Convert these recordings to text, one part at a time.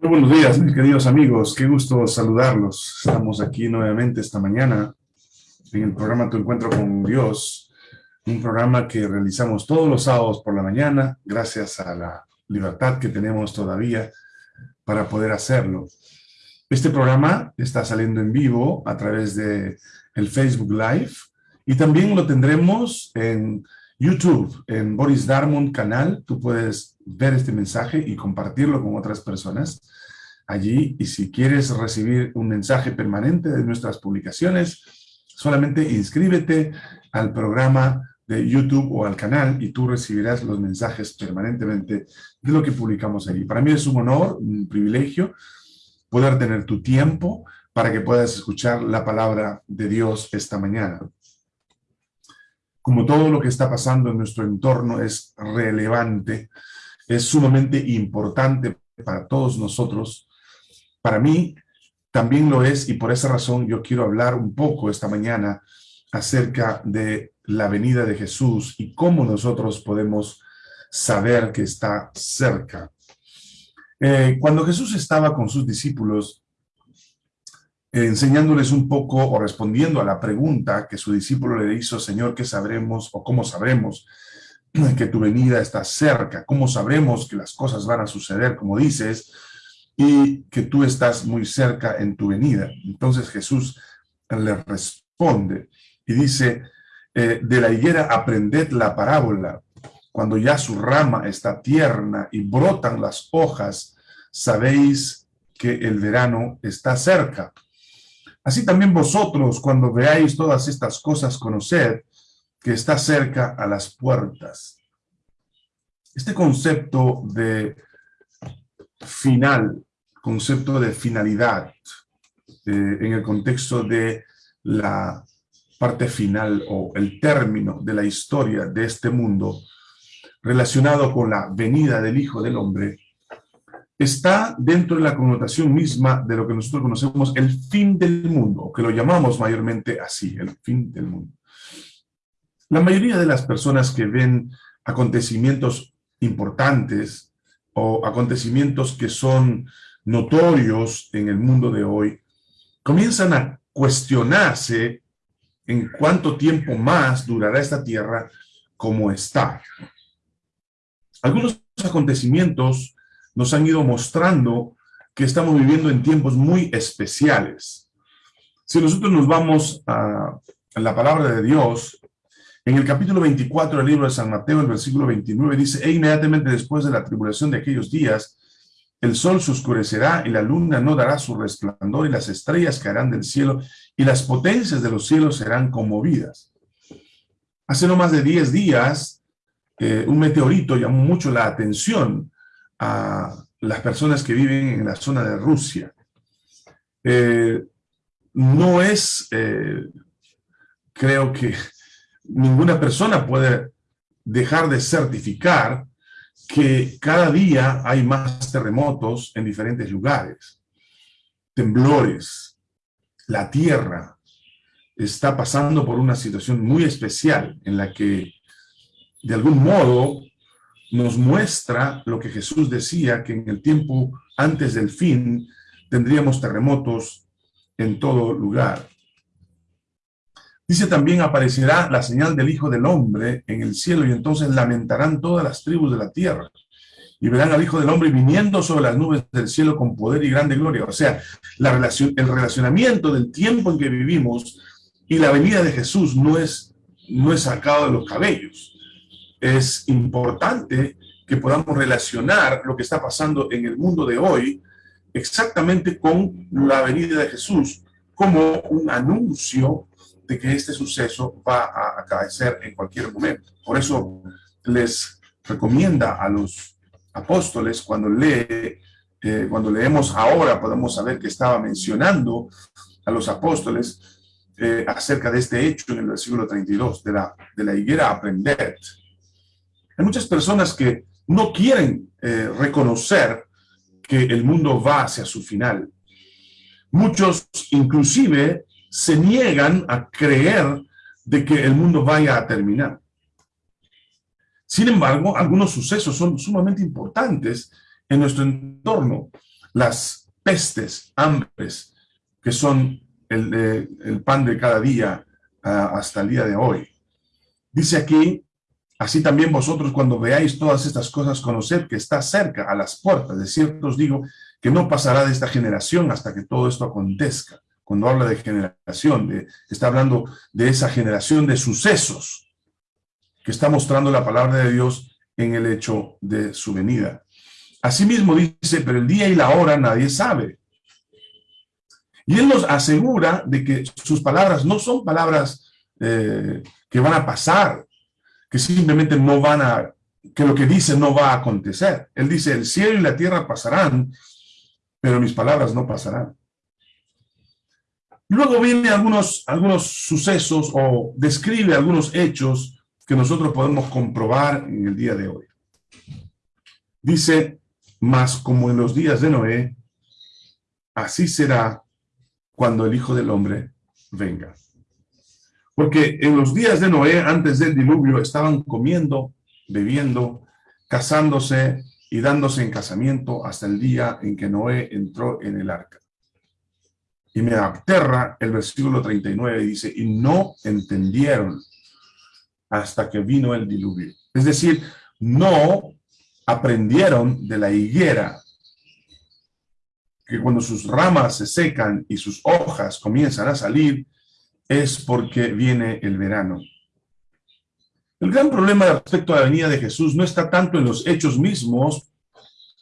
Muy buenos días, mis queridos amigos. Qué gusto saludarlos. Estamos aquí nuevamente esta mañana en el programa Tu Encuentro con Dios, un programa que realizamos todos los sábados por la mañana, gracias a la libertad que tenemos todavía para poder hacerlo. Este programa está saliendo en vivo a través de el Facebook Live y también lo tendremos en YouTube, en Boris Darmon canal. Tú puedes ver este mensaje y compartirlo con otras personas allí. Y si quieres recibir un mensaje permanente de nuestras publicaciones, solamente inscríbete al programa de YouTube o al canal y tú recibirás los mensajes permanentemente de lo que publicamos allí. Para mí es un honor, un privilegio poder tener tu tiempo para que puedas escuchar la palabra de Dios esta mañana. Como todo lo que está pasando en nuestro entorno es relevante, es sumamente importante para todos nosotros, para mí también lo es y por esa razón yo quiero hablar un poco esta mañana acerca de la venida de Jesús y cómo nosotros podemos saber que está cerca. Eh, cuando Jesús estaba con sus discípulos, enseñándoles un poco o respondiendo a la pregunta que su discípulo le hizo, Señor, ¿qué sabremos o cómo sabremos que tu venida está cerca? ¿Cómo sabremos que las cosas van a suceder como dices? Y que tú estás muy cerca en tu venida. Entonces Jesús le responde y dice, eh, de la higuera aprended la parábola. Cuando ya su rama está tierna y brotan las hojas, sabéis que el verano está cerca. Así también vosotros, cuando veáis todas estas cosas, conoced que está cerca a las puertas. Este concepto de final, concepto de finalidad, eh, en el contexto de la parte final o el término de la historia de este mundo relacionado con la venida del Hijo del Hombre, está dentro de la connotación misma de lo que nosotros conocemos el fin del mundo, que lo llamamos mayormente así, el fin del mundo. La mayoría de las personas que ven acontecimientos importantes o acontecimientos que son notorios en el mundo de hoy, comienzan a cuestionarse en cuánto tiempo más durará esta tierra como está. Algunos acontecimientos nos han ido mostrando que estamos viviendo en tiempos muy especiales. Si nosotros nos vamos a, la palabra de Dios, en el capítulo 24 del libro de San Mateo, el versículo 29, dice, e inmediatamente después de la tribulación de aquellos días, el sol se oscurecerá y la luna no dará su resplandor y las estrellas caerán del cielo y las potencias de los cielos serán conmovidas. Hace no más de 10 días, eh, un meteorito llamó mucho la atención a las personas que viven en la zona de Rusia. Eh, no es, eh, creo que ninguna persona puede dejar de certificar que cada día hay más terremotos en diferentes lugares, temblores, la tierra está pasando por una situación muy especial en la que de algún modo nos muestra lo que Jesús decía, que en el tiempo antes del fin tendríamos terremotos en todo lugar. Dice también, aparecerá la señal del Hijo del Hombre en el cielo y entonces lamentarán todas las tribus de la tierra y verán al Hijo del Hombre viniendo sobre las nubes del cielo con poder y grande gloria. O sea, la relación, el relacionamiento del tiempo en que vivimos y la venida de Jesús no es, no es sacado de los cabellos es importante que podamos relacionar lo que está pasando en el mundo de hoy exactamente con la venida de Jesús como un anuncio de que este suceso va a acaecer en cualquier momento. Por eso les recomienda a los apóstoles cuando lee, eh, cuando leemos ahora podemos saber que estaba mencionando a los apóstoles eh, acerca de este hecho en el versículo 32, de la, de la higuera aprender hay muchas personas que no quieren eh, reconocer que el mundo va hacia su final. Muchos inclusive se niegan a creer de que el mundo vaya a terminar. Sin embargo, algunos sucesos son sumamente importantes en nuestro entorno. las pestes, hambres, que son el, pan de cada día ah, hasta el día de hoy. Dice aquí, así también vosotros cuando veáis todas estas cosas, conoced que está cerca a las puertas. De cierto os digo que no pasará de esta generación hasta que todo esto acontezca. Cuando habla de generación, está hablando de esa generación de sucesos que está mostrando la palabra de Dios en el hecho de su venida. Asimismo dice, pero el día y la hora nadie sabe. Y él nos asegura de que sus palabras no son palabras eh, que van a pasar, que simplemente no van a, que lo que dice no va a acontecer. Él dice, el cielo y la tierra pasarán, pero mis palabras no pasarán. Luego viene algunos, algunos sucesos o describe algunos hechos que nosotros podemos comprobar en el día de hoy. Dice, mas como en los días de Noé, así será cuando el Hijo del Hombre venga. Porque en los días de Noé, antes del diluvio, estaban comiendo, bebiendo, casándose y dándose en casamiento hasta el día en que Noé entró en el arca. Y me aterra el versículo 39, dice, y no entendieron hasta que vino el diluvio. Es decir, no aprendieron de la higuera que cuando sus ramas se secan y sus hojas comienzan a salir, es porque viene el verano. El gran problema respecto a la venida de Jesús no está tanto en los hechos mismos,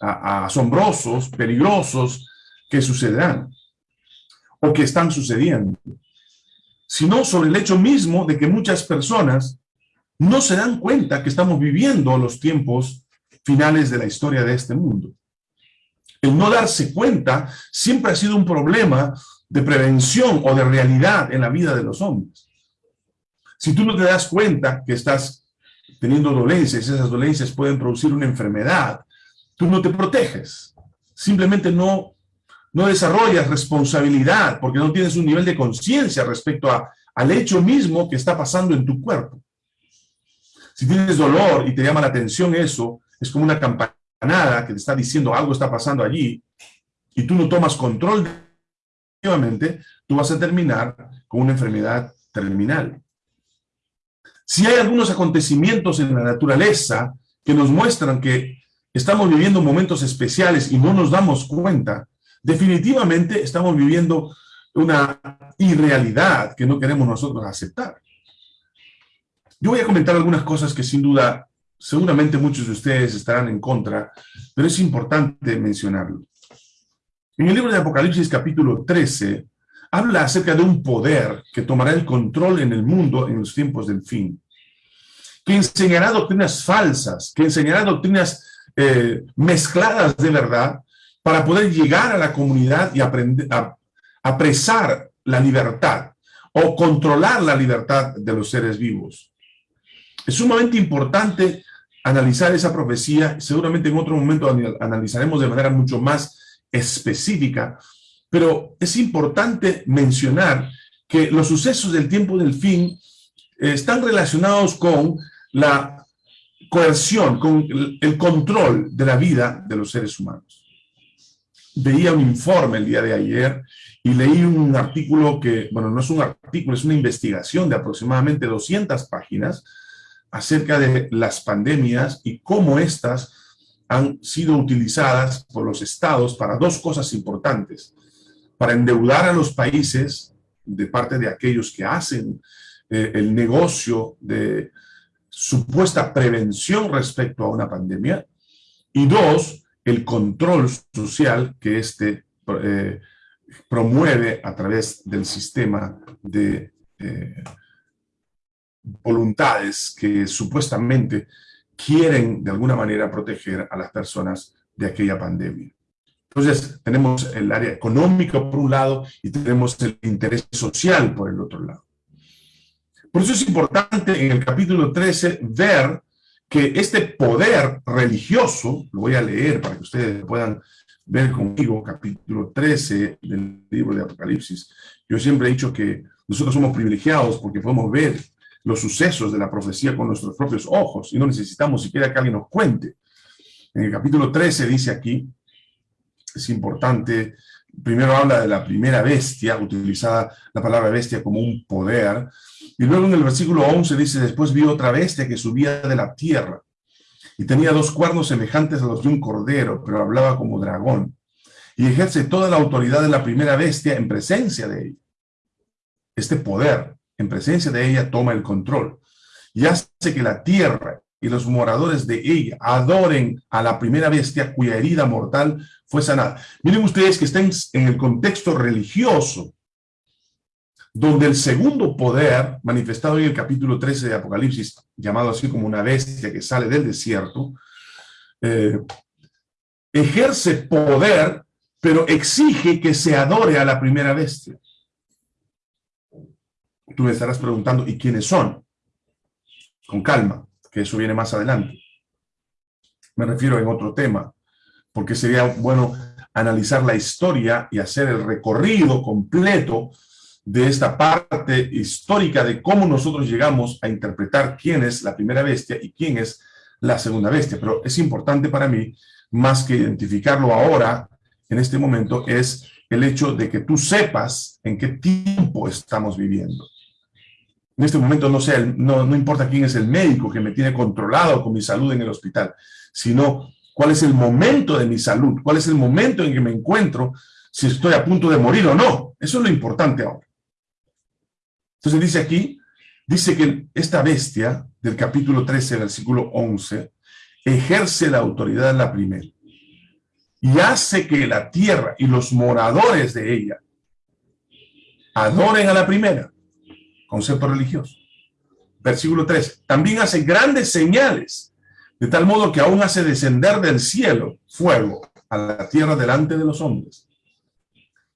asombrosos, peligrosos, que sucederán, o que están sucediendo, sino sobre el hecho mismo de que muchas personas no se dan cuenta que estamos viviendo los tiempos finales de la historia de este mundo el no darse cuenta siempre ha sido un problema de prevención o de realidad en la vida de los hombres. Si tú no te das cuenta que estás teniendo dolencias, esas dolencias pueden producir una enfermedad, tú no te proteges. Simplemente no, no desarrollas responsabilidad porque no tienes un nivel de conciencia respecto a, al hecho mismo que está pasando en tu cuerpo. Si tienes dolor y te llama la atención eso, es como una campaña nada que te está diciendo algo está pasando allí y tú no tomas control, tú vas a terminar con una enfermedad terminal. Si hay algunos acontecimientos en la naturaleza que nos muestran que estamos viviendo momentos especiales y no nos damos cuenta, definitivamente estamos viviendo una irrealidad que no queremos nosotros aceptar. Yo voy a comentar algunas cosas que sin duda seguramente muchos de ustedes estarán en contra, pero es importante mencionarlo. En el libro de Apocalipsis capítulo 13, habla acerca de un poder que tomará el control en el mundo en los tiempos del fin, que enseñará doctrinas falsas, que enseñará doctrinas eh, mezcladas de verdad para poder llegar a la comunidad y apresar la libertad o controlar la libertad de los seres vivos. Es sumamente importante analizar esa profecía, seguramente en otro momento analizaremos de manera mucho más específica, pero es importante mencionar que los sucesos del tiempo del fin eh, están relacionados con la coerción, con el control de la vida de los seres humanos. Veía un informe el día de ayer y leí un artículo que, bueno, no es un artículo, es una investigación de aproximadamente 200 páginas, acerca de las pandemias y cómo éstas han sido utilizadas por los estados para dos cosas importantes. Para endeudar a los países de parte de aquellos que hacen eh, el negocio de supuesta prevención respecto a una pandemia. Y dos, el control social que éste eh, promueve a través del sistema de eh, voluntades que supuestamente quieren de alguna manera proteger a las personas de aquella pandemia. Entonces, tenemos el área económica por un lado y tenemos el interés social por el otro lado. Por eso es importante en el capítulo 13 ver que este poder religioso, lo voy a leer para que ustedes puedan ver conmigo, capítulo 13 del libro de Apocalipsis. Yo siempre he dicho que nosotros somos privilegiados porque podemos ver los sucesos de la profecía con nuestros propios ojos y no necesitamos siquiera que alguien nos cuente. En el capítulo 13 dice aquí, es importante. Primero habla de la primera bestia, utilizada la palabra bestia como un poder. Y luego en el versículo 11 dice, después vi otra bestia que subía de la tierra y tenía dos cuernos semejantes a los de un cordero, pero hablaba como dragón. Y ejerce toda la autoridad de la primera bestia en presencia de ella. Este poder, en presencia de ella, toma el control y hace que la tierra y los moradores de ella adoren a la primera bestia cuya herida mortal fue sanada. Miren ustedes que estén en el contexto religioso, donde el segundo poder, manifestado en el capítulo 13 de Apocalipsis, llamado así como una bestia que sale del desierto, eh, ejerce poder, pero exige que se adore a la primera bestia. Tú me estarás preguntando, ¿y quiénes son? Con calma que eso viene más adelante. Me refiero en otro tema, porque sería bueno analizar la historia y hacer el recorrido completo de esta parte histórica de cómo nosotros llegamos a interpretar quién es la primera bestia y quién es la segunda bestia. Pero es importante para mí, más que identificarlo ahora, en este momento, es el hecho de que tú sepas en qué tiempo estamos viviendo en este momento no, sea no, no importa quién es el médico que me tiene controlado con mi salud en el hospital, sino cuál es el momento de mi salud, cuál es el momento en que me encuentro, si estoy a punto de morir o no. Eso es lo importante ahora. Entonces dice aquí, dice que esta bestia del capítulo 13, versículo 11, ejerce la autoridad en la primera y hace que la tierra y los moradores de ella adoren a la primera concepto religioso. Versículo 3. También hace grandes señales, de tal modo que aún hace descender del cielo fuego a la tierra delante de los hombres.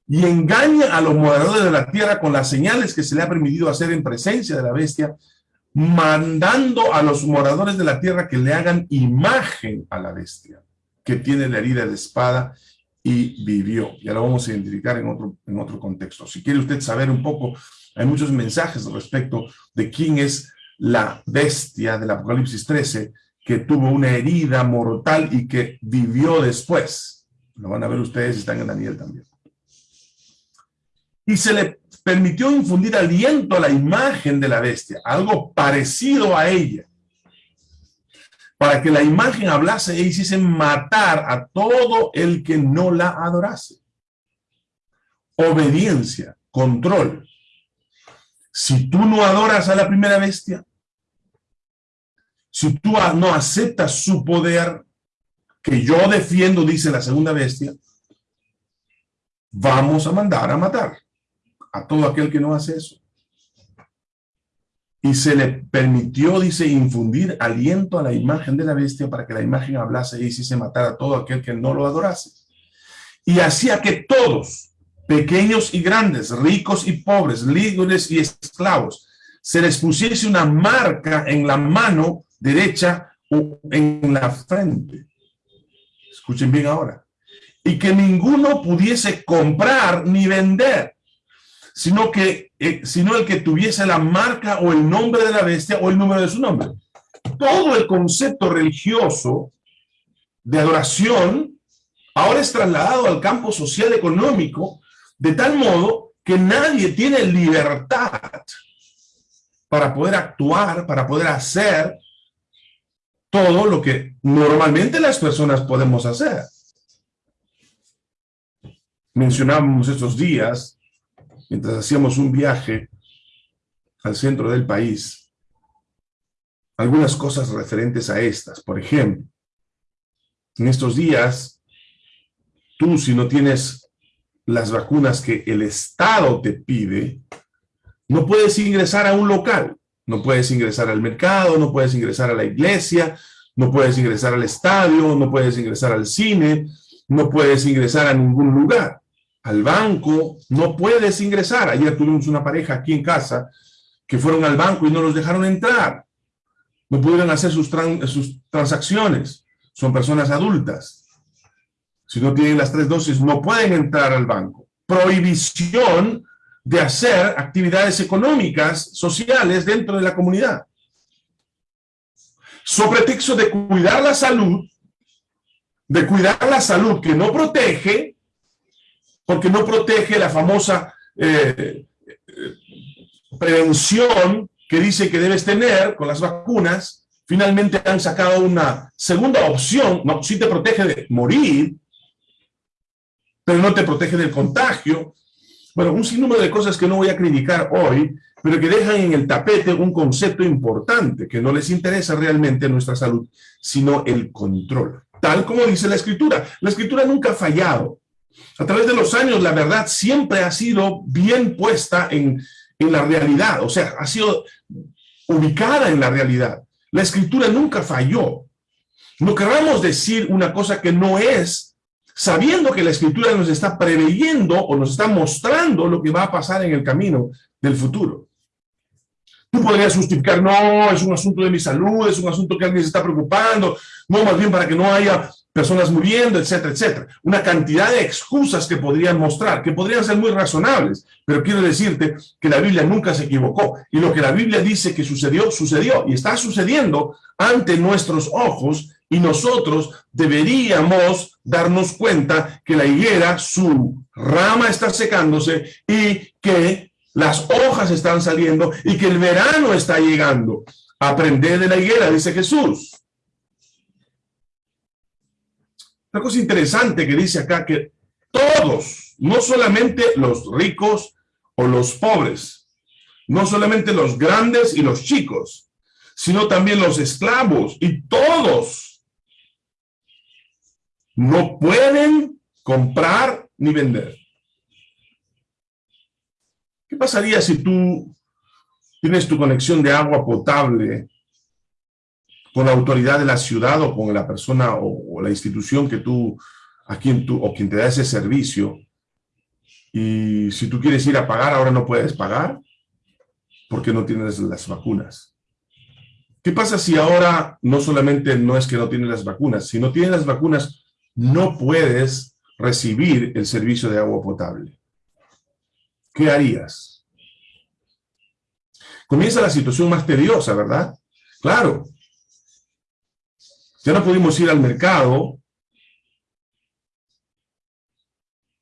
Y engaña a los moradores de la tierra con las señales que se le ha permitido hacer en presencia de la bestia, mandando a los moradores de la tierra que le hagan imagen a la bestia, que tiene la herida de espada y vivió. Ya lo vamos a identificar en otro, en otro contexto. Si quiere usted saber un poco hay muchos mensajes respecto de quién es la bestia del Apocalipsis 13 que tuvo una herida mortal y que vivió después. Lo van a ver ustedes, están en Daniel también. Y se le permitió infundir aliento a la imagen de la bestia, algo parecido a ella, para que la imagen hablase e hiciese matar a todo el que no la adorase. Obediencia, control, si tú no adoras a la primera bestia, si tú no aceptas su poder, que yo defiendo, dice la segunda bestia, vamos a mandar a matar a todo aquel que no hace eso. Y se le permitió, dice, infundir aliento a la imagen de la bestia para que la imagen hablase y hiciese matar a todo aquel que no lo adorase. Y hacía que todos, pequeños y grandes, ricos y pobres, libres y esclavos, se les pusiese una marca en la mano derecha o en la frente. Escuchen bien ahora. Y que ninguno pudiese comprar ni vender, sino, que, eh, sino el que tuviese la marca o el nombre de la bestia o el número de su nombre. Todo el concepto religioso de adoración ahora es trasladado al campo social económico de tal modo que nadie tiene libertad para poder actuar, para poder hacer todo lo que normalmente las personas podemos hacer. Mencionábamos estos días, mientras hacíamos un viaje al centro del país, algunas cosas referentes a estas. Por ejemplo, en estos días, tú si no tienes las vacunas que el Estado te pide, no puedes ingresar a un local, no puedes ingresar al mercado, no puedes ingresar a la iglesia, no puedes ingresar al estadio, no puedes ingresar al cine, no puedes ingresar a ningún lugar. Al banco no puedes ingresar. Ayer tuvimos una pareja aquí en casa que fueron al banco y no los dejaron entrar. No pudieron hacer sus, sus transacciones. Son personas adultas si no tienen las tres dosis, no pueden entrar al banco. Prohibición de hacer actividades económicas, sociales dentro de la comunidad. Sobre texto de cuidar la salud, de cuidar la salud que no protege, porque no protege la famosa eh, eh, prevención que dice que debes tener con las vacunas, finalmente han sacado una segunda opción, no, sí te protege de morir, pero no te protege del contagio. Bueno, un sinnúmero de cosas que no voy a criticar hoy, pero que dejan en el tapete un concepto importante, que no les interesa realmente nuestra salud, sino el control. Tal como dice la Escritura. La Escritura nunca ha fallado. A través de los años, la verdad siempre ha sido bien puesta en, en la realidad, o sea, ha sido ubicada en la realidad. La escritura nunca falló. No queramos decir una cosa que no es, sabiendo que la escritura nos está preveyendo o nos está mostrando lo que va a pasar en el camino del futuro. Tú podrías justificar, no, es un asunto de mi salud, es un asunto que alguien se está preocupando, no, más bien para que no haya personas muriendo, etcétera, etcétera. Una cantidad de excusas que podrían mostrar, que podrían ser muy razonables, pero quiero decirte que la Biblia nunca se equivocó. Y lo que la Biblia dice que sucedió, sucedió. Y está sucediendo ante nuestros ojos y nosotros deberíamos darnos cuenta que la higuera, su rama está secándose y que las hojas están saliendo y que el verano está llegando. Aprender de la higuera, dice Jesús. Una cosa interesante que dice acá que todos, no solamente los ricos o los pobres, no solamente los grandes y los chicos, sino también los esclavos y todos no pueden comprar ni vender. ¿Qué pasaría si tú tienes tu conexión de agua potable con la autoridad de la ciudad o con la persona o, la institución que tú, a quien tú, o quien te da ese servicio, y si tú quieres ir a pagar, ahora no puedes pagar, porque no tienes las vacunas. ¿Qué pasa si ahora no solamente no es que no tienes las vacunas, si no tienes las vacunas, no puedes recibir el servicio de agua potable? ¿Qué harías? Comienza la situación más tediosa, ¿verdad? Claro, ya no pudimos ir al mercado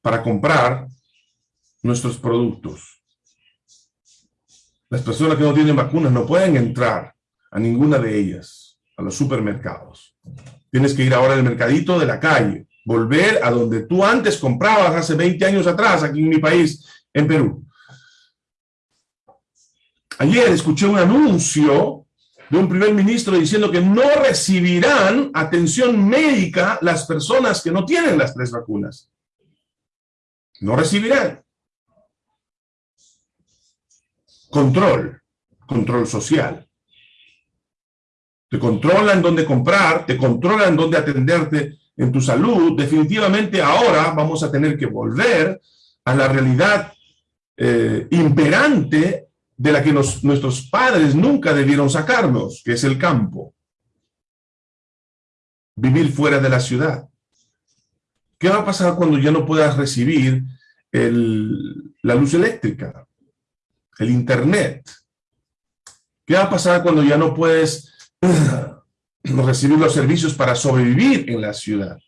para comprar nuestros productos. Las personas que no tienen vacunas no pueden entrar a ninguna de ellas, a los supermercados. Tienes que ir ahora al mercadito de la calle, volver a donde tú antes comprabas hace 20 años atrás, aquí en mi país, en Perú. Ayer escuché un anuncio de un primer ministro diciendo que no recibirán atención médica las personas que no tienen las tres vacunas. No recibirán. Control, control social. Te controlan dónde comprar, te controlan dónde atenderte en tu salud. Definitivamente ahora vamos a tener que volver a la realidad eh, imperante de la que nuestros padres nunca debieron sacarnos, que es el campo. Vivir fuera de la ciudad. ¿Qué va a pasar cuando ya no puedas recibir la luz eléctrica, el internet? ¿Qué va a pasar cuando ya no puedes recibir los servicios para sobrevivir en la ciudad?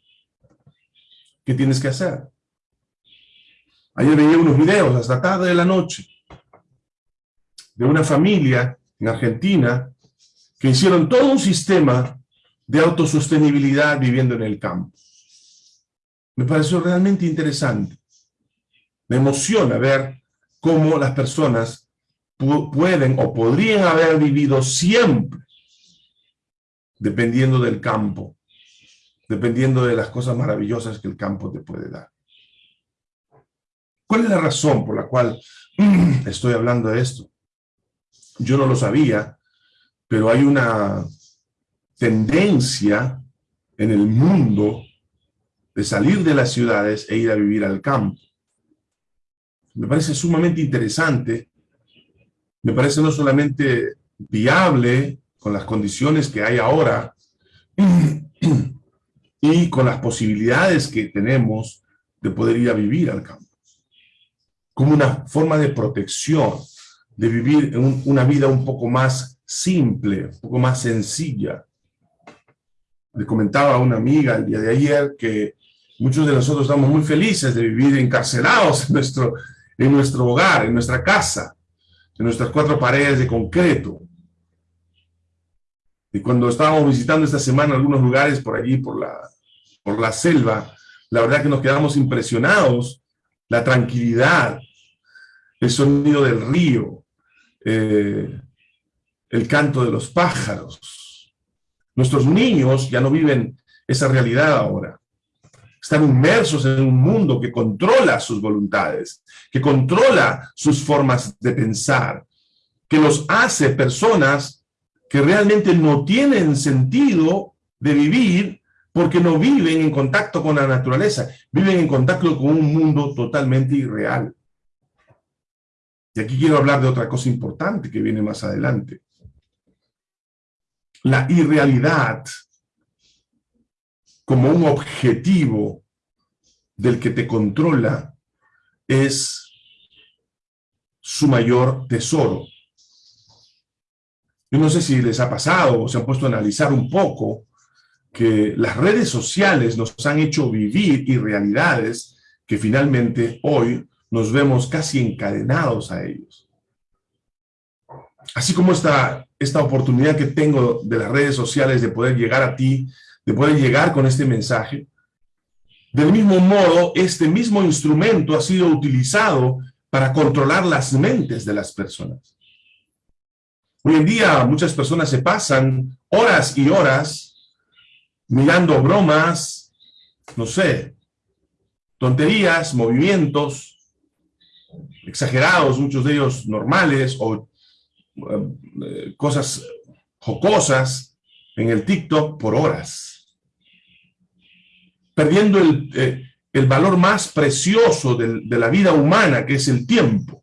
¿Qué tienes que hacer? Ayer veía unos videos hasta tarde de la noche de una familia en Argentina que hicieron todo un sistema de autosostenibilidad viviendo en el campo. Me pareció realmente interesante. Me emociona ver cómo las personas pueden o podrían haber vivido siempre dependiendo del campo, dependiendo de las cosas maravillosas que el campo te puede dar. ¿Cuál es la razón por la cual estoy hablando de esto? Yo no lo sabía, pero hay una tendencia en el mundo de salir de las ciudades e ir a vivir al campo. Me parece sumamente interesante, me parece no solamente viable con las condiciones que hay ahora y con las posibilidades que tenemos de poder ir a vivir al campo, como una forma de protección, de vivir una vida un poco más simple, un poco más sencilla. Le comentaba a una amiga el día de ayer que muchos de nosotros estamos muy felices de vivir encarcelados en nuestro, en nuestro hogar, en nuestra casa, en nuestras cuatro paredes de concreto. Y cuando estábamos visitando esta semana algunos lugares por allí, por la, por la selva, la verdad que nos quedamos impresionados, la tranquilidad, el sonido del río, eh, el canto de los pájaros. Nuestros niños ya no viven esa realidad ahora. Están inmersos en un mundo que controla sus voluntades, que controla sus formas de pensar, que los hace personas que realmente no tienen sentido de vivir porque no viven en contacto con la naturaleza, viven en contacto con un mundo totalmente irreal. Y aquí quiero hablar de otra cosa importante que viene más adelante. La irrealidad como un objetivo del que te controla es su mayor tesoro. Yo no sé si les ha pasado o se han puesto a analizar un poco que las redes sociales nos han hecho vivir irrealidades que finalmente hoy nos vemos casi encadenados a ellos. Así como esta, esta oportunidad que tengo de las redes sociales de poder llegar a ti, de poder llegar con este mensaje, del mismo modo, este mismo instrumento ha sido utilizado para controlar las mentes de las personas. Hoy en día muchas personas se pasan horas y horas mirando bromas, no sé, tonterías, movimientos exagerados, muchos de ellos normales, o eh, cosas jocosas en el TikTok por horas. Perdiendo el, eh, valor más precioso de la vida humana, que es el tiempo.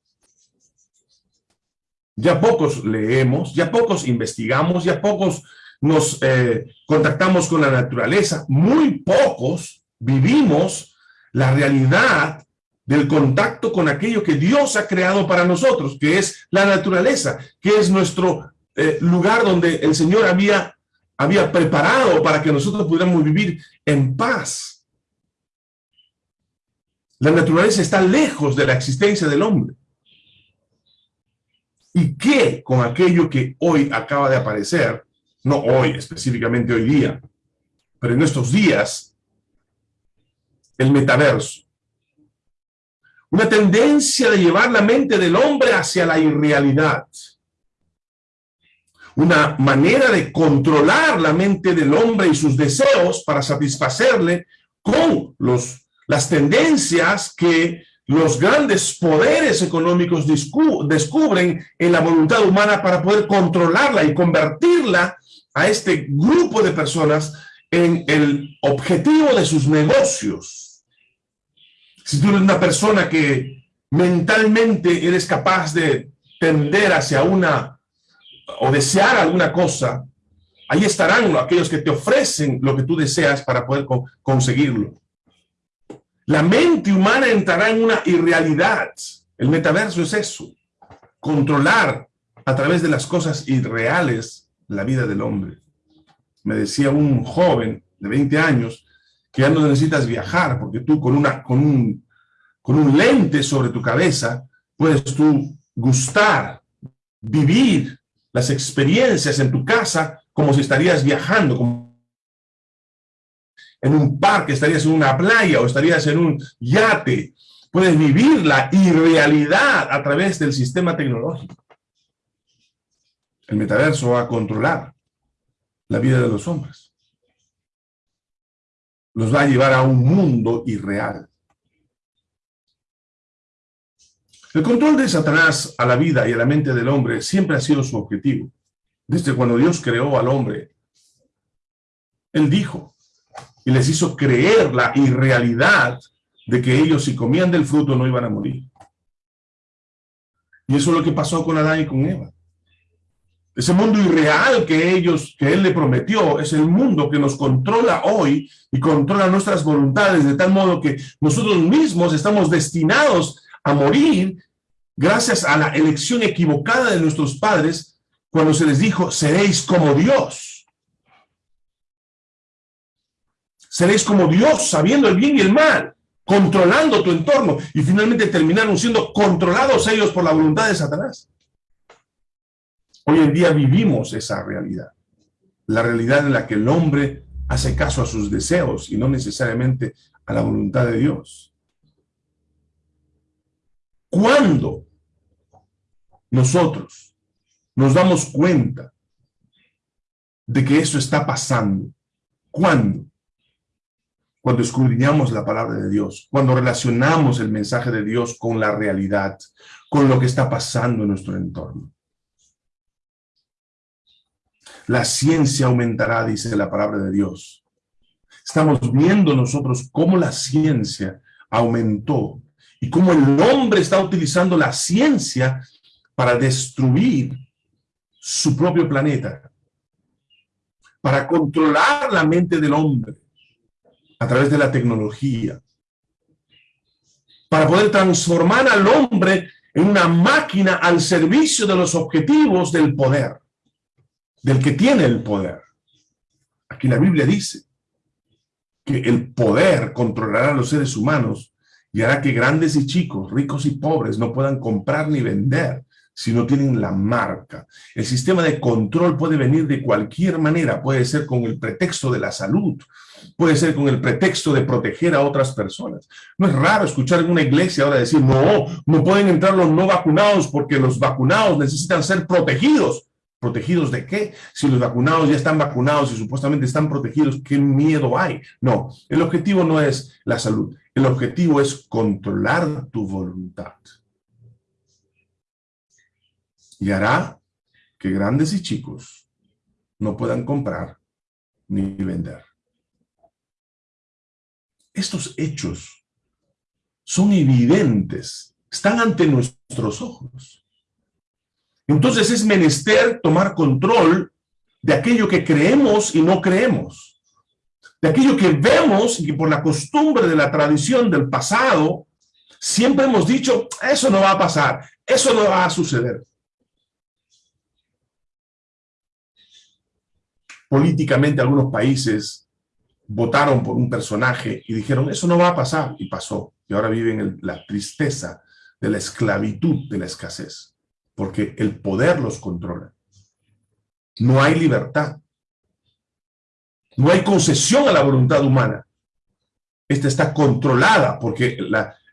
Ya pocos leemos, ya pocos investigamos, ya pocos nos eh, contactamos con la naturaleza, muy pocos vivimos la realidad del contacto con aquello que Dios ha creado para nosotros, que es la naturaleza, que es nuestro eh, lugar donde el Señor había, había preparado para que nosotros pudiéramos vivir en paz. La naturaleza está lejos de la existencia del hombre. ¿Y qué con aquello que hoy acaba de aparecer? no hoy, específicamente hoy día, pero en estos días, el metaverso. Una tendencia de llevar la mente del hombre hacia la irrealidad. Una manera de controlar la mente del hombre y sus deseos para satisfacerle con los, las tendencias que los grandes poderes económicos descubren en la voluntad humana para poder controlarla y convertirla a este grupo de personas en el objetivo de sus negocios. Si tú eres una persona que mentalmente eres capaz de tender hacia una o desear alguna cosa, ahí estarán aquellos que te ofrecen lo que tú deseas para poder conseguirlo. La mente humana entrará en una irrealidad. El metaverso es eso, controlar a través de las cosas irreales la vida del hombre. Me decía un joven de 20 años que ya no necesitas viajar porque tú con, una, con, un, con un lente sobre tu cabeza puedes tú gustar, vivir las experiencias en tu casa como si estarías viajando, como en un parque, estarías en una playa o estarías en un yate. Puedes vivir la irrealidad a través del sistema tecnológico. El metaverso va a controlar la vida de los hombres. Los va a llevar a un mundo irreal. El control de Satanás a la vida y a la mente del hombre siempre ha sido su objetivo. Desde cuando Dios creó al hombre, Él dijo y les hizo creer la irrealidad de que ellos si comían del fruto no iban a morir. Y eso es lo que pasó con Adán y con Eva. Ese mundo irreal que ellos, que Él le prometió, es el mundo que nos controla hoy y controla nuestras voluntades, de tal modo que nosotros mismos estamos destinados a morir gracias a la elección equivocada de nuestros padres cuando se les dijo, seréis como Dios. Seréis como Dios, sabiendo el bien y el mal, controlando tu entorno, y finalmente terminaron siendo controlados ellos por la voluntad de Satanás. Hoy en día vivimos esa realidad, la realidad en la que el hombre hace caso a sus deseos y no necesariamente a la voluntad de Dios. ¿Cuándo nosotros nos damos cuenta de que eso está pasando? ¿Cuándo? Cuando escudriñamos la palabra de Dios, cuando relacionamos el mensaje de Dios con la realidad, con lo que está pasando en nuestro entorno. La ciencia aumentará, dice la palabra de Dios. Estamos viendo nosotros cómo la ciencia aumentó y cómo el hombre está utilizando la ciencia para destruir su propio planeta, para controlar la mente del hombre a través de la tecnología, para poder transformar al hombre en una máquina al servicio de los objetivos del poder del que tiene el poder. Aquí la Biblia dice que el poder controlará a los seres humanos y hará que grandes y chicos, ricos y pobres no puedan comprar ni vender si no tienen la marca. El sistema de control puede venir de cualquier manera, puede ser con el pretexto de la salud, puede ser con el pretexto de proteger a otras personas. No es raro escuchar en una iglesia ahora decir, no, no pueden entrar los no vacunados porque los vacunados necesitan ser protegidos. ¿Protegidos de qué? Si los vacunados ya están vacunados y supuestamente están protegidos, ¿qué miedo hay? No, el objetivo no es la salud. El objetivo es controlar tu voluntad. Y hará que grandes y chicos no puedan comprar ni vender. Estos hechos son evidentes, están ante nuestros ojos. Entonces es menester tomar control de aquello que creemos y no creemos. De aquello que vemos y que por la costumbre de la tradición del pasado, siempre hemos dicho, eso no va a pasar, eso no va a suceder. Políticamente algunos países votaron por un personaje y dijeron, eso no va a pasar, y pasó. Y ahora viven en la tristeza de la esclavitud de la escasez porque el poder los controla. No hay libertad. No hay concesión a la voluntad humana. Esta está controlada porque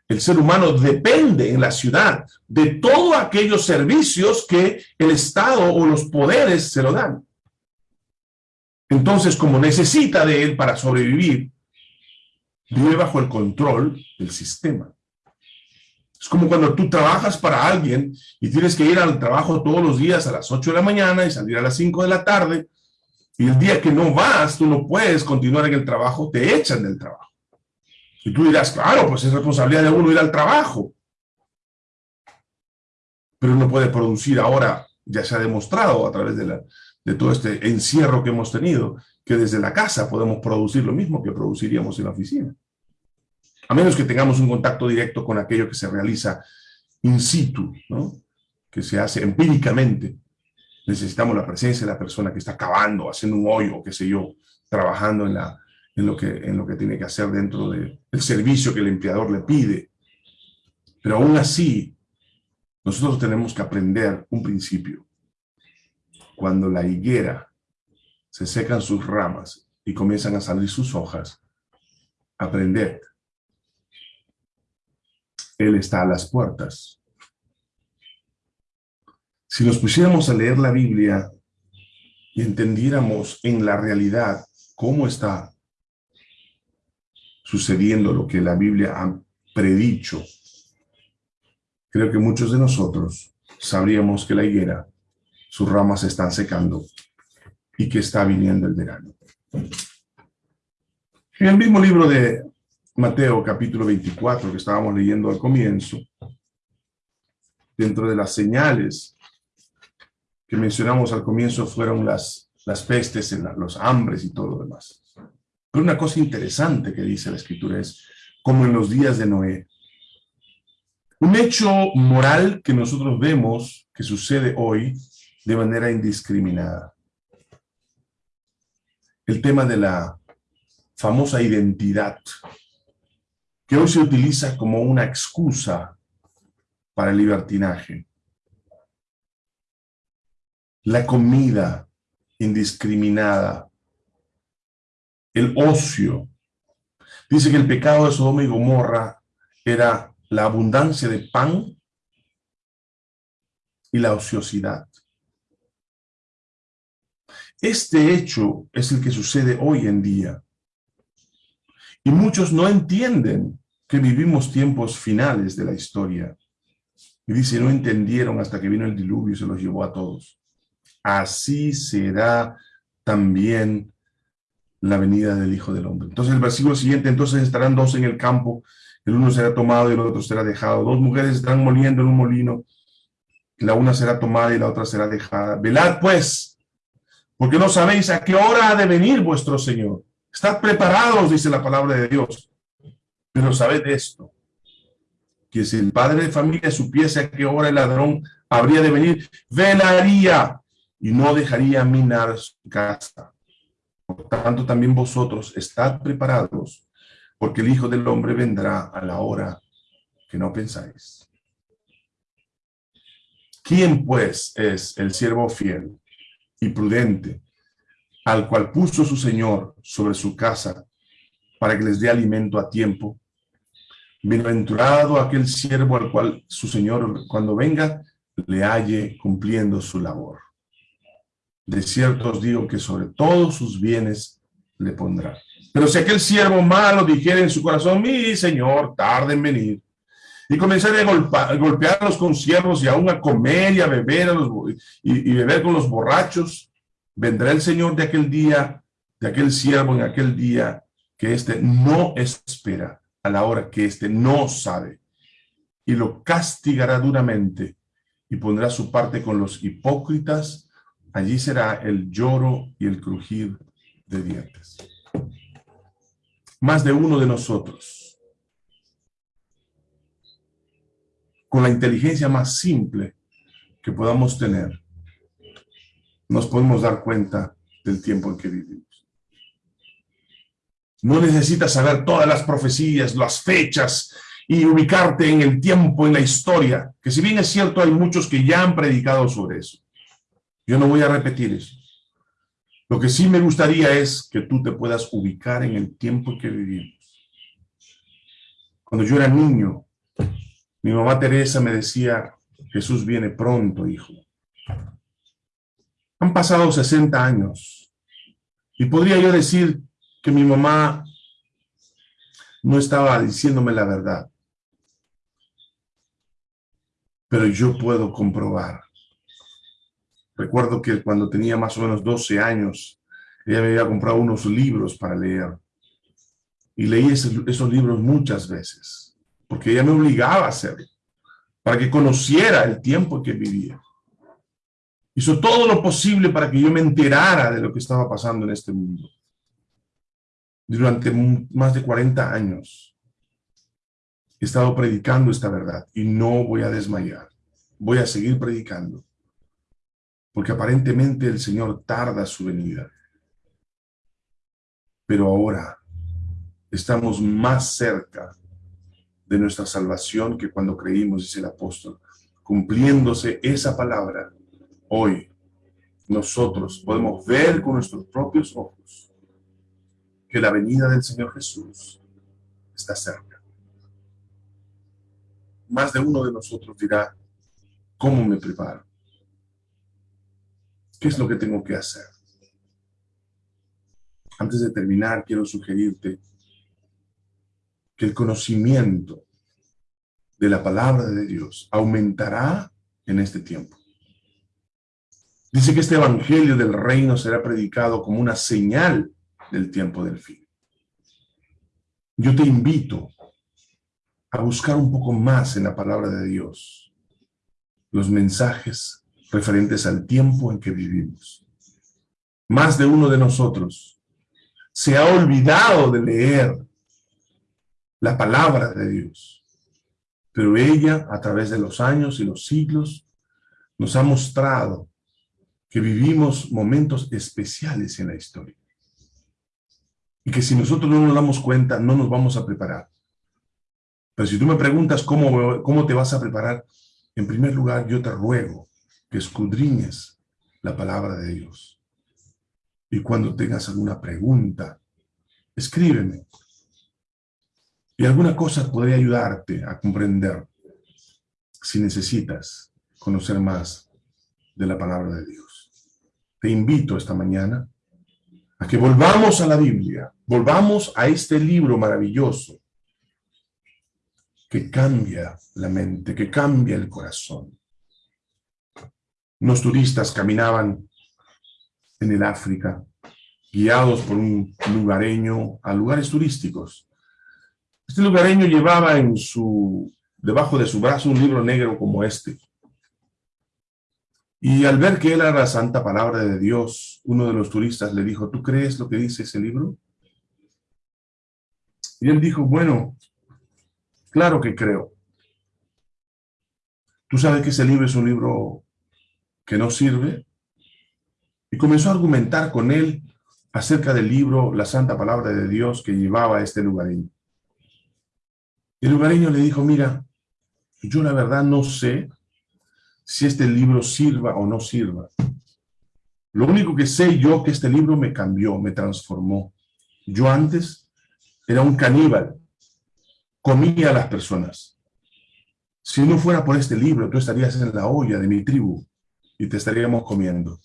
el ser humano depende en la ciudad de todos aquellos servicios que el Estado o los poderes se lo dan. Entonces, como necesita de él para sobrevivir, vive bajo el control del sistema. Es como cuando tú trabajas para alguien y tienes que ir al trabajo todos los días a las 8 de la mañana y salir a las 5 de la tarde, y el día que no vas, tú no puedes continuar en el trabajo, te echan del trabajo. Y tú dirás, claro, pues es responsabilidad de uno ir al trabajo. Pero uno puede producir ahora, ya se ha demostrado a través de, la, de todo este encierro que hemos tenido, que desde la casa podemos producir lo mismo que produciríamos en la oficina a menos que tengamos un contacto directo con aquello que se realiza in situ, que se hace empíricamente. Necesitamos la presencia de la persona que está cavando, haciendo un hoyo, qué sé yo, trabajando en, la, en, lo, que, en lo que tiene que hacer dentro del servicio que el empleador le pide. Pero aún así, nosotros tenemos que aprender un principio. Cuando la higuera se secan sus ramas y comienzan a salir sus hojas, aprender él está a las puertas. Si nos pusiéramos a leer la Biblia y entendiéramos en la realidad cómo está sucediendo lo que la Biblia ha predicho, creo que muchos de nosotros sabríamos que la higuera, sus ramas se están secando y que está viniendo el verano. En el mismo libro de Mateo capítulo 24 que estábamos leyendo al comienzo, dentro de las señales que mencionamos al comienzo fueron las, las pestes, los hambres y todo lo demás. Pero una cosa interesante que dice la escritura es, como en los días de Noé, un hecho moral que nosotros vemos que sucede hoy de manera indiscriminada. El tema de la famosa identidad, que hoy se utiliza como una excusa para el libertinaje. La comida indiscriminada, el ocio. Dice que el pecado de Sodoma y Gomorra era la abundancia de pan y la ociosidad. Este hecho es el que sucede hoy en día. Y muchos no entienden que vivimos tiempos finales de la historia. Y dice, no entendieron hasta que vino el diluvio y se los llevó a todos. Así será también la venida del Hijo del Hombre. Entonces el versículo siguiente, entonces estarán dos en el campo, el uno será tomado y el otro será dejado. Dos mujeres estarán moliendo en un molino, la una será tomada y la otra será dejada. Velad pues, porque no sabéis a qué hora ha de venir vuestro Señor. Estad preparados, dice la palabra de Dios. Pero sabed esto, que si el padre de familia supiese a qué hora el ladrón habría de venir, velaría y no dejaría minar su casa. Por tanto, también vosotros estad preparados, porque el Hijo del Hombre vendrá a la hora que no pensáis. ¿Quién pues es el siervo fiel y prudente, al cual puso su Señor sobre su casa, para que les dé alimento a tiempo? Bienaventurado aquel siervo al cual su Señor, cuando venga, le halle cumpliendo su labor. De cierto os digo que sobre todos sus bienes le pondrá. Pero si aquel siervo malo dijera en su corazón, mi Señor, tarde en venir, y comenzar a, golpear, a los conciervos y aún a comer y a beber a los, y, y beber con los borrachos, vendrá el Señor de aquel día, de aquel siervo en aquel día, que éste no espera a la hora que éste no sabe, y lo castigará duramente, y pondrá su parte con los hipócritas, allí será el lloro y el crujir de dientes. Más de uno de nosotros, con la inteligencia más simple que podamos tener, nos podemos dar cuenta del tiempo en que vivimos. No necesitas saber todas las profecías, las fechas y ubicarte en el tiempo, en la historia, que si bien es cierto hay muchos que ya han predicado sobre eso. Yo no voy a repetir eso. Lo que sí me gustaría es que tú te puedas ubicar en el tiempo que vivimos. Cuando yo era niño, mi mamá Teresa me decía, Jesús viene pronto, hijo. Han pasado 60 años y podría yo decir que mi mamá no estaba diciéndome la verdad. Pero yo puedo comprobar Recuerdo que cuando tenía más o menos 12 años, ella me había comprado unos libros para leer. Y leí esos, libros muchas veces, porque ella me obligaba a hacerlo, para que conociera el tiempo que vivía. Hizo todo lo posible para que yo me enterara de lo que estaba pasando en este mundo. Durante más de 40 años he estado predicando esta verdad y no voy a desmayar. Voy a seguir predicando porque aparentemente el Señor tarda su venida. Pero ahora estamos más cerca de nuestra salvación que cuando creímos, dice el apóstol. Cumpliéndose esa palabra, hoy nosotros podemos ver con nuestros propios ojos que la venida del Señor Jesús está cerca. Más de uno de nosotros dirá, ¿cómo me preparo? ¿Qué es lo que tengo que hacer? Antes de terminar, quiero sugerirte que el conocimiento de la palabra de Dios aumentará en este tiempo. Dice que este evangelio del reino será predicado como una señal del tiempo del fin. Yo te invito a buscar un poco más en la palabra de Dios los mensajes referentes al tiempo en que vivimos. Más de uno de nosotros se ha olvidado de leer la palabra de Dios, pero ella, a través de los años y los siglos, nos ha mostrado que vivimos momentos especiales en la historia. Y que si nosotros no nos damos cuenta, no nos vamos a preparar. Pero si tú me preguntas cómo, cómo te vas a preparar, en primer lugar yo te ruego que escudriñes la palabra de Dios. Y cuando tengas alguna pregunta, escríbeme. Y alguna cosa podría ayudarte a comprender si necesitas conocer más de la palabra de Dios. Te invito esta mañana a que volvamos a la Biblia, volvamos a este libro maravilloso que cambia la mente, que cambia el corazón. Unos turistas caminaban en el África, guiados por un lugareño a lugares turísticos. Este lugareño llevaba en su, debajo de su brazo un libro negro como este. Y al ver que era la santa palabra de Dios, uno de los turistas le dijo, ¿tú crees lo que dice ese libro? Y él dijo, bueno, claro que creo. ¿Tú sabes que ese libro es un libro que no sirve? Y comenzó a argumentar con él acerca del libro, la santa palabra de Dios que llevaba este lugareño. El lugareño le dijo, mira, yo la verdad no sé si este libro sirva o no sirva. Lo único que sé yo que este libro me cambió, me transformó. Yo antes era un caníbal, comía a las personas. Si no fuera por este libro, tú estarías en la olla de mi tribu y te estaríamos comiendo.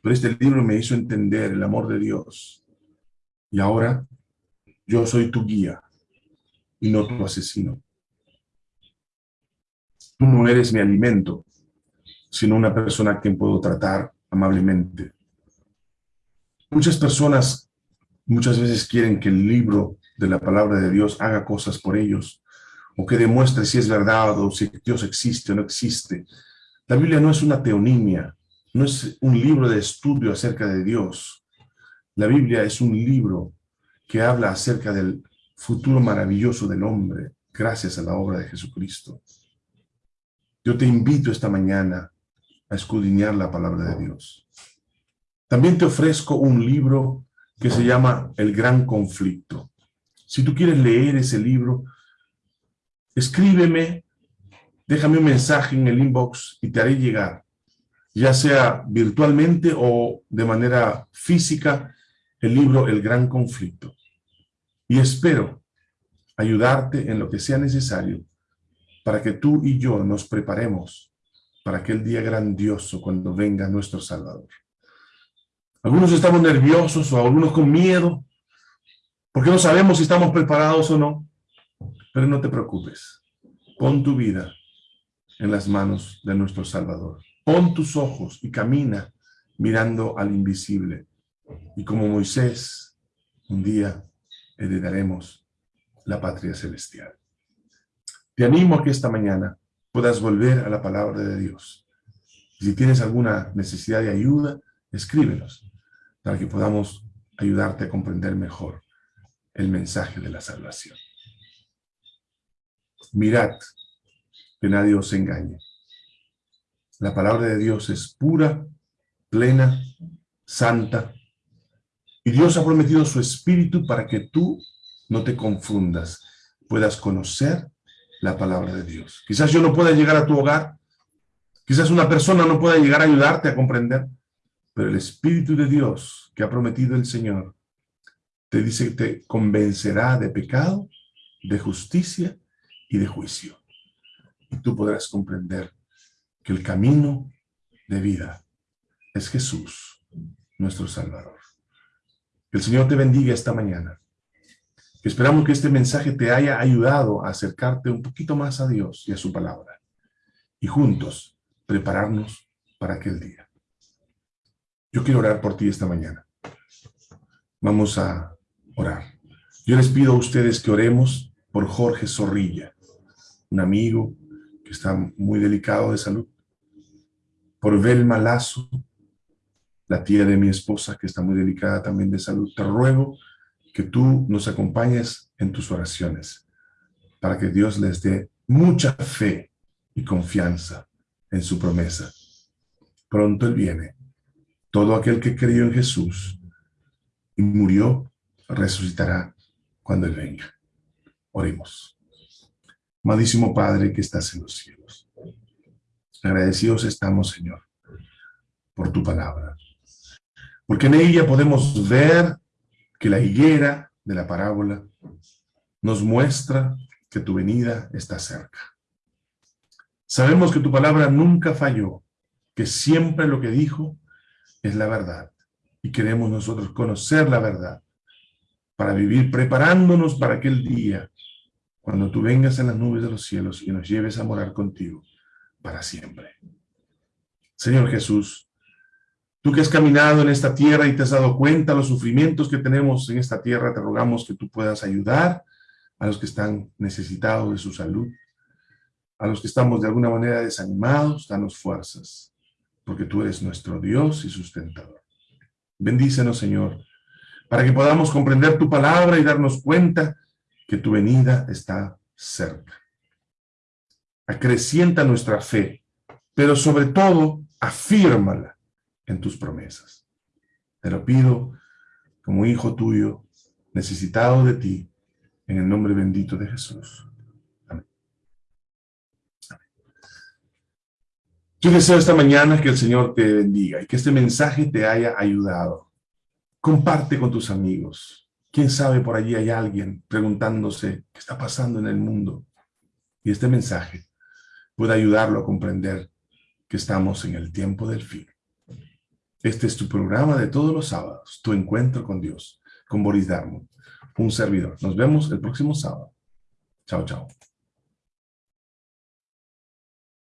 Pero este libro me hizo entender el amor de Dios. Y ahora yo soy tu guía y no tu asesino. Tú no eres mi alimento, sino una persona a quien puedo tratar amablemente. Muchas personas muchas veces quieren que el libro de la palabra de Dios haga cosas por ellos, o que demuestre si es verdad o si Dios existe o no existe. La Biblia no es una teonimia, no es un libro de estudio acerca de Dios. La Biblia es un libro que habla acerca del futuro maravilloso del hombre, gracias a la obra de Jesucristo. Yo te invito esta mañana a escudriñar la palabra de Dios. También te ofrezco un libro que se llama El Gran Conflicto. Si tú quieres leer ese libro, escríbeme, déjame un mensaje en el inbox y te haré llegar ya sea virtualmente o de manera física, el libro El Gran Conflicto. Y espero ayudarte en lo que sea necesario para que tú y yo nos preparemos para aquel día grandioso cuando venga nuestro Salvador. Algunos estamos nerviosos o algunos con miedo, porque no sabemos si estamos preparados o no. Pero no te preocupes, pon tu vida en las manos de nuestro Salvador. Pon tus ojos y camina mirando al invisible. Y como Moisés, un día heredaremos la patria celestial. Te animo a que esta mañana puedas volver a la palabra de Dios. Si tienes alguna necesidad de ayuda, escríbenos para que podamos ayudarte a comprender mejor el mensaje de la salvación. Mirad que nadie os engañe. La palabra de Dios es pura, plena, santa. Y Dios ha prometido su espíritu para que tú no te confundas, puedas conocer la palabra de Dios. Quizás yo no pueda llegar a tu hogar, quizás una persona no pueda llegar a ayudarte a comprender, pero el Espíritu de Dios que ha prometido el Señor te dice que te convencerá de pecado, de justicia y de juicio. Y tú podrás comprender que el camino de vida es Jesús, nuestro Salvador. Que el Señor te bendiga esta mañana. Esperamos que este mensaje te haya ayudado a acercarte un poquito más a Dios y a su palabra. Y juntos prepararnos para aquel día. Yo quiero orar por ti esta mañana. Vamos a orar. Yo les pido a ustedes que oremos por Jorge Zorrilla, un amigo que está muy delicado de salud por Velma Lazo, la tía de mi esposa, que está muy delicada también de salud. Te ruego que tú nos acompañes en tus oraciones, para que Dios les dé mucha fe y confianza en su promesa. Pronto Él viene. Todo aquel que creyó en Jesús y murió resucitará cuando Él venga. Oremos. Amadísimo Padre que estás en los cielos. Agradecidos estamos, Señor, por tu palabra. Porque en ella podemos ver que la higuera de la parábola nos muestra que tu venida está cerca. Sabemos que tu palabra nunca falló, que siempre lo que dijo es la verdad. Y queremos nosotros conocer la verdad para vivir preparándonos para aquel día cuando tú vengas en las nubes de los cielos y nos lleves a morar contigo para siempre. Señor Jesús, tú que has caminado en esta tierra y te has dado cuenta de los sufrimientos que tenemos en esta tierra, te rogamos que tú puedas ayudar a los que están necesitados de su salud, a los que estamos de alguna manera desanimados, danos fuerzas, porque tú eres nuestro Dios y sustentador. Bendícenos, Señor, para que podamos comprender tu palabra y darnos cuenta que tu venida está cerca. Acrecienta nuestra fe, pero sobre todo, afírmala en tus promesas. Te lo pido como hijo tuyo, necesitado de ti, en el nombre bendito de Jesús. Amén. Yo deseo esta mañana que el Señor te bendiga y que este mensaje te haya ayudado. Comparte con tus amigos. Quién sabe, por allí hay alguien preguntándose qué está pasando en el mundo. Y este mensaje puede ayudarlo a comprender que estamos en el tiempo del fin. Este es tu programa de todos los sábados, tu encuentro con Dios, con Boris Darmon un servidor. Nos vemos el próximo sábado. Chao, chao.